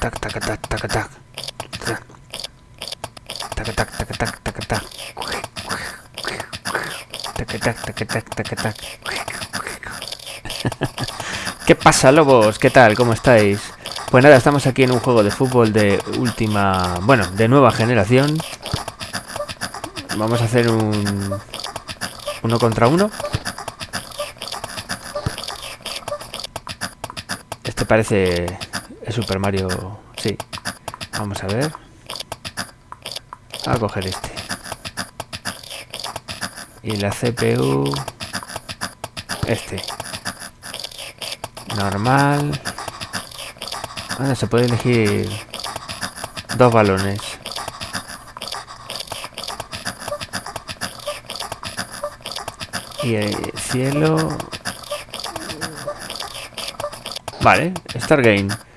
tac, tac, tac, tac, tac. Tac, tac, tac, tac, tac, tac, tac. Tac, tac, tac, tac, tac, tac. ¿Qué pasa, lobos? ¿Qué tal? ¿Cómo estáis? Pues nada, estamos aquí en un juego de fútbol de última... Bueno, de nueva generación. Vamos a hacer un... Uno contra uno. Este parece... Super Mario... Sí. Vamos a ver. A coger este. Y la CPU... Este. Normal. Ahora se puede elegir dos balones. Y el cielo... Vale, Start Game.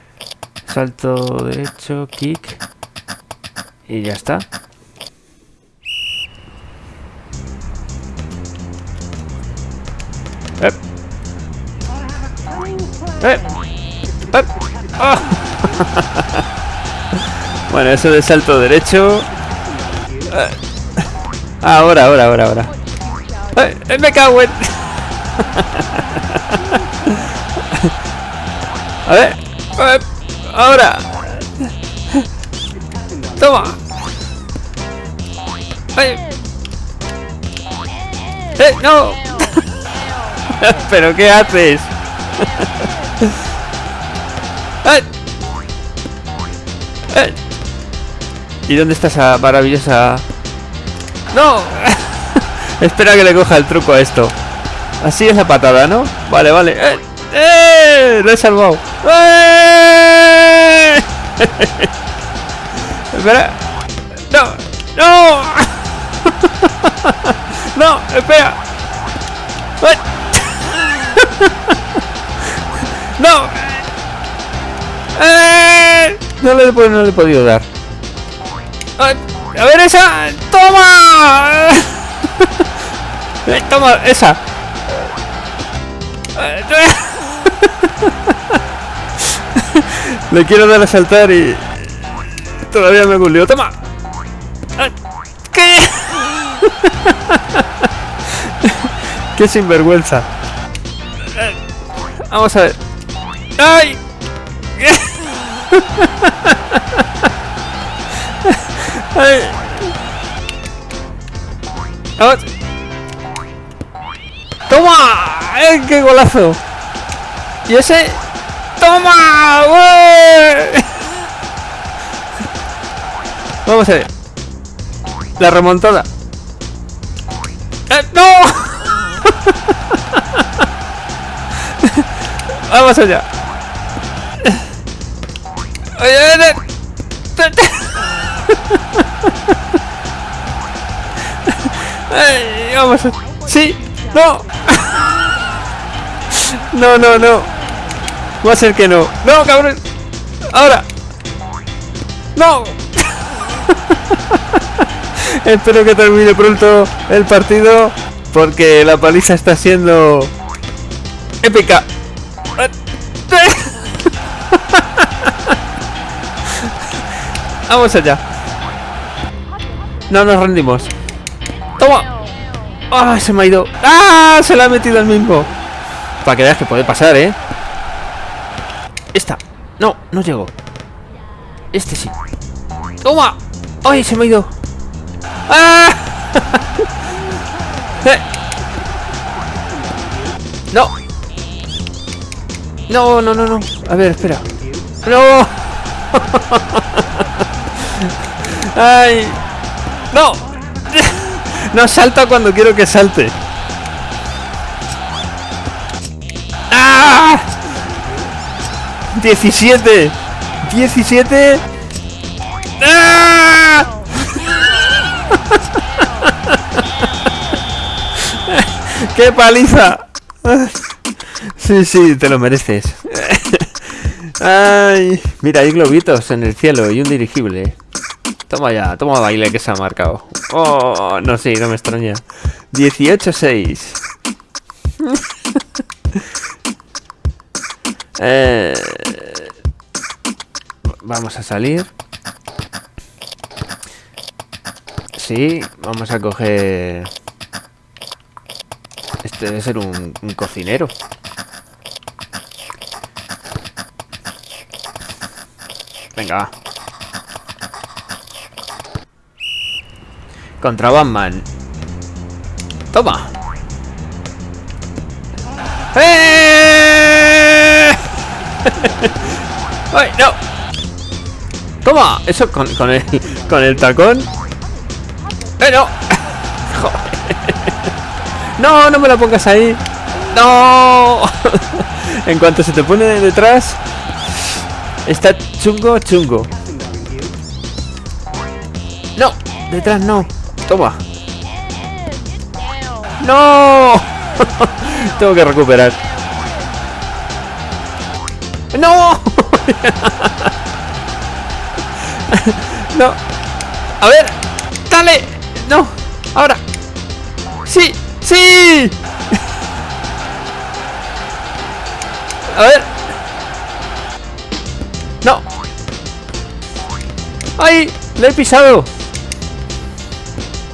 Salto derecho, kick. Y ya está. ¡Ah! bueno, eso de salto derecho... Eh. Ahora, ahora, ahora, ahora. ¡Eh! ¡Me cago en... A ver. Ahora. Toma. ¡Eh! ¡Eh! ¡No! ¿Pero qué haces? ¡Eh! ¡Eh! ¿Y dónde está esa maravillosa...? ¡No! Espera que le coja el truco a esto. Así es la patada, ¿no? Vale, vale. ¡Eh! ¡Eh! ¡Lo he salvado! ¡Eh! Espera. ¡No! ¡No! ¡No! ¡Espera! ¡No! ¡Eh! No le, no le he podido dar. ¡A ver esa! ¡Toma! ¡Toma! ¡Esa! Le quiero dar a saltar y... Todavía me gulió. ¡Toma! ¿Qué? ¡Qué sinvergüenza! Vamos a ver. ¡Ay! ¡Ay! Vamos. ¡Toma! ¡Eh, qué golazo! ¿Y ese? ¡Toma! ¡Ué! Vamos a ver. La remontada. ¡Eh, ¡No! Vamos allá. Vamos a... ¡Sí! ¡No! No, no, no. Va a ser que no. ¡No, cabrón! ¡Ahora! ¡No! Espero que termine pronto el partido porque la paliza está siendo épica. Vamos allá. No nos rendimos. ¡Toma! ¡Ah! se me ha ido. ¡Ah! Se la ha metido el mismo. Para que veas que puede pasar, ¿eh? No, no llego. Este sí. ¡Toma! ¡Ay! Se me ha ido. ¡Ah! Eh. No. No, no, no, no. A ver, espera. No. Ay. No. No salta cuando quiero que salte. 17. 17. ¡Ah! ¡Qué paliza! Sí, sí, te lo mereces. Ay, mira, hay globitos en el cielo y un dirigible. Toma ya, toma baile que se ha marcado. Oh, no, sí, no me extraña. 18-6. Eh... Vamos a salir. Sí, vamos a coger... Este debe ser un, cocinero. Venga, va. Contra Batman. Toma. ¡Eh! ¡Ay, no! Toma. Eso con, con, el, con el tacón. ¡Eh, no! No, no me la pongas ahí. No. en cuanto se te pone detrás, está chungo, chungo. No, detrás no. Toma. ¡No! Tengo que recuperar. ¡No! no. A ver. Dale. No. Ahora. Sí. Sí. A ver. No. ¡Ay! ¡Le he pisado!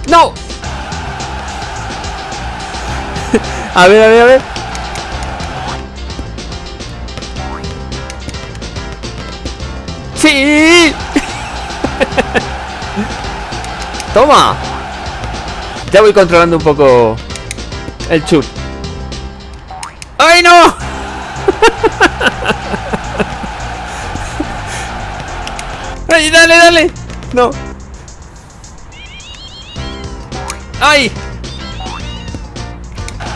¡No! a ver, a ver, a ver. ¡Sí! ¡Toma! Ya voy controlando un poco el chut. ¡Ay, no! ¡Ay, dale, dale! No. ¡Ay!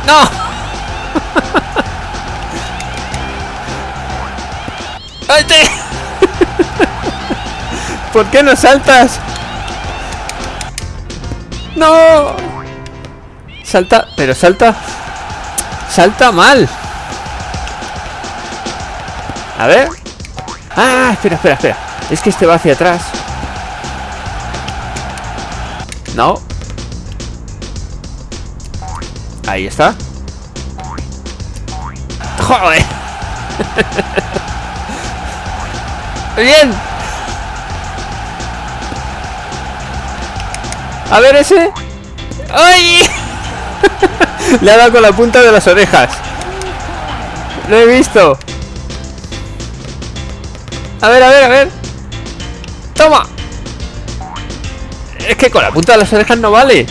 ¡No! ¡Ay, te! ¿Por qué no saltas? ¡No! Salta, pero salta... Salta mal. A ver. Ah, espera, espera, espera. Es que este va hacia atrás. No. Ahí está. ¡Joder! ¡Bien! A ver ese. ¡Ay! Le ha dado con la punta de las orejas. Lo he visto. A ver, a ver, a ver. ¡Toma! Es que con la punta de las orejas no vale.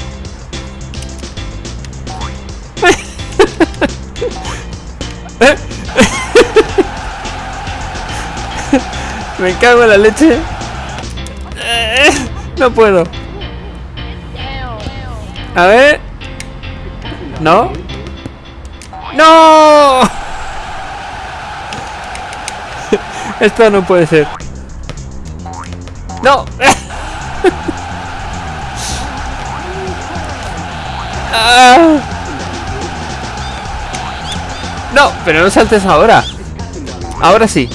Me cago en la leche. No puedo. A ver. ¿No? ¡No! Esto no puede ser. ¡No! Ah. No, pero no saltes ahora. Ahora sí.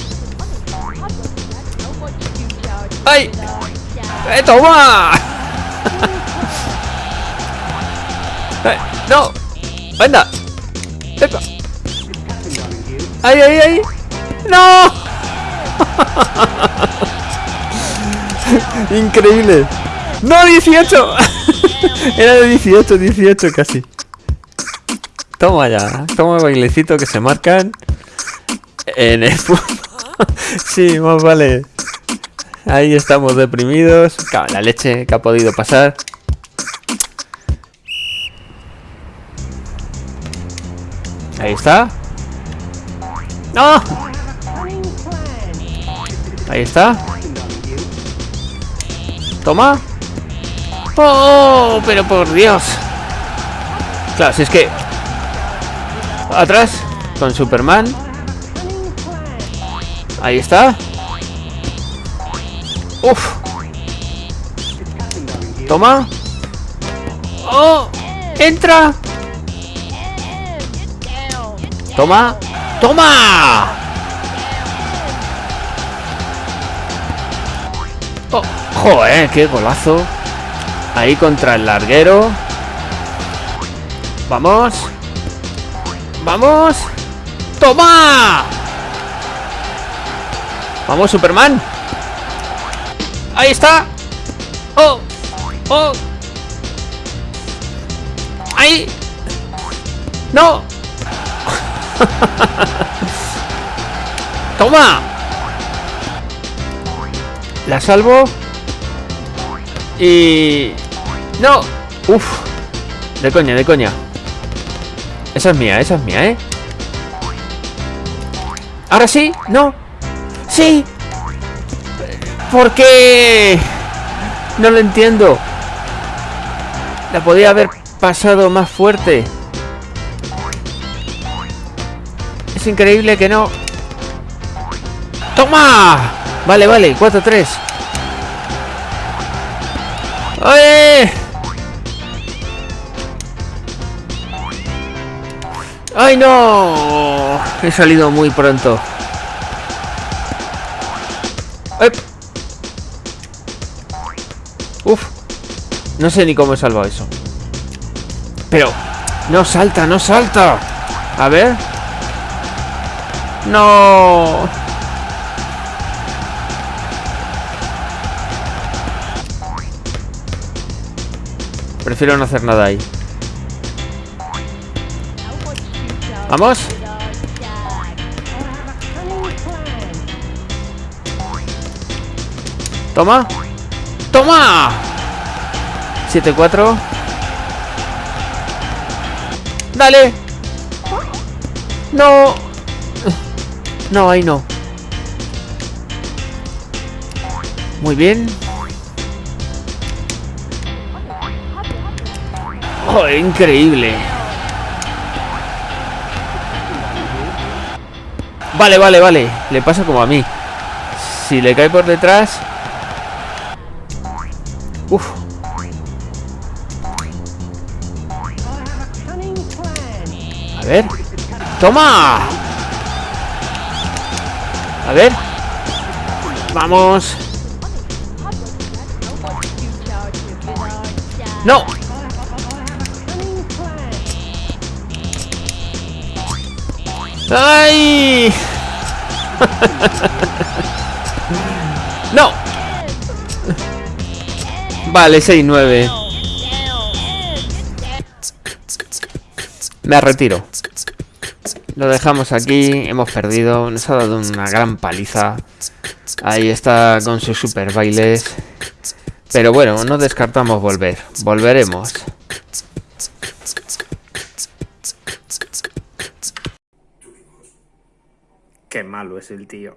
¡Ay! ¡Eh, toma! ¡Eh, ¡No! ¡Anda! ¡Epa! ¡Ay, ay, ay! ¡No! Increíble. ¡No, 18! Era de 18, 18 casi. Toma ya. Toma bailecito que se marcan en el sí, más vale. Ahí estamos deprimidos. La leche que ha podido pasar. Ahí está. ¡No! Ahí está. Toma. ¡Oh! Pero por Dios. Claro, si es que... Atrás. Con Superman. Ahí está. Uf. Toma. ¡Oh! ¡Entra! Toma. ¡Toma! Oh, joder, qué golazo. Ahí contra el larguero. Vamos. Vamos. ¡Toma! Vamos, Superman. ¡Ahí está! ¡Oh! ¡Oh! ¡Ahí! ¡No! ¡Toma! La salvo. Y... ¡No! ¡Uf! De coña, de coña. Esa es mía, esa es mía, ¿eh? ¿Ahora sí? ¿No? ¡Sí! ¿Por qué? No lo entiendo. La podía haber pasado más fuerte. Increíble que no... ¡Toma! Vale, vale, 4-3. ¡Ay! ¡Ay, no! He salido muy pronto. Uf. No sé ni cómo he salvado eso. Pero... No salta, no salta. A ver. No. Prefiero no hacer nada ahí. ¿Vamos? Toma. ¡Toma! 7-4. ¡Dale! ¡No! No, ahí no. Muy bien. Oh, increíble. Vale, vale, vale. Le pasa como a mí. Si le cae por detrás... Uf. A ver. ¡Toma! A ver. Vamos. ¡No! ¡Ay! ¡No! Vale, 6-9. Me retiro. Lo dejamos aquí, hemos perdido, nos ha dado una gran paliza. Ahí está con sus super bailes. Pero bueno, no descartamos volver. Volveremos. Qué malo es el tío.